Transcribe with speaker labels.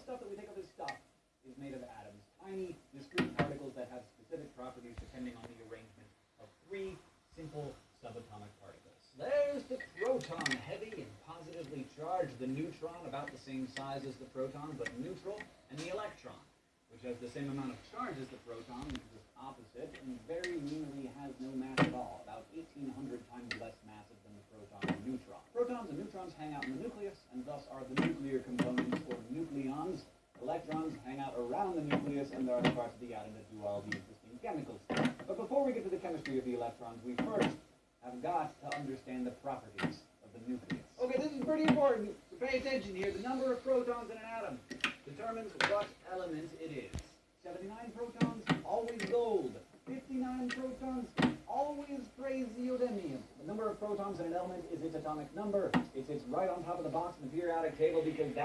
Speaker 1: stuff that we think of as stuff is made of atoms, tiny, discrete particles that have specific properties depending on the arrangement of three simple subatomic particles. There's the proton, heavy and positively charged, the neutron about the same size as the proton but neutral, and the electron, which has the same amount of charge as the proton, which is opposite, and very nearly has no mass at all, about 1,800 times less massive than the proton and neutron. Protons and neutrons hang out in the nucleus, and thus are the nuclear components, or nucleons. Electrons hang out around the nucleus, and there are the parts of the atom that do all the interesting chemical stuff. But before we get to the chemistry of the electrons, we first have got to understand the properties of the nucleus. Okay, this is pretty important, so pay attention here. The number of protons in an atom determines what element it is. 79 protons, always gold. 59 protons, always praseodymium. The number of protons in an element is its atomic number. It sits right on top of the box in the periodic table because that